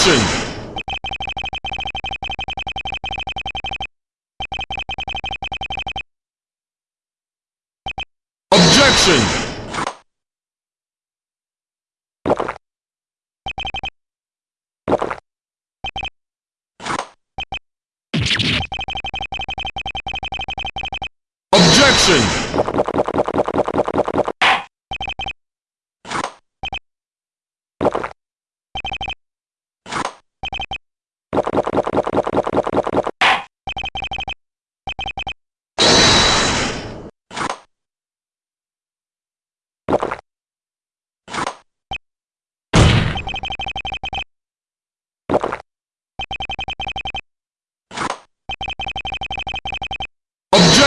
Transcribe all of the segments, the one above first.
Objection! Objection! Objection!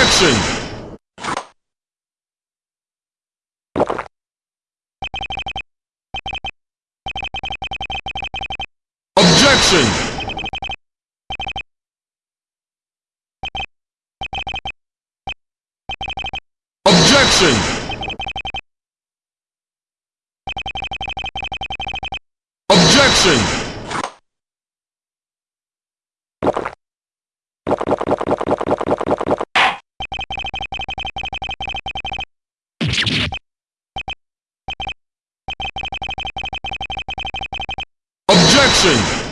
Objection! Objection! Objection! Objection! Nation.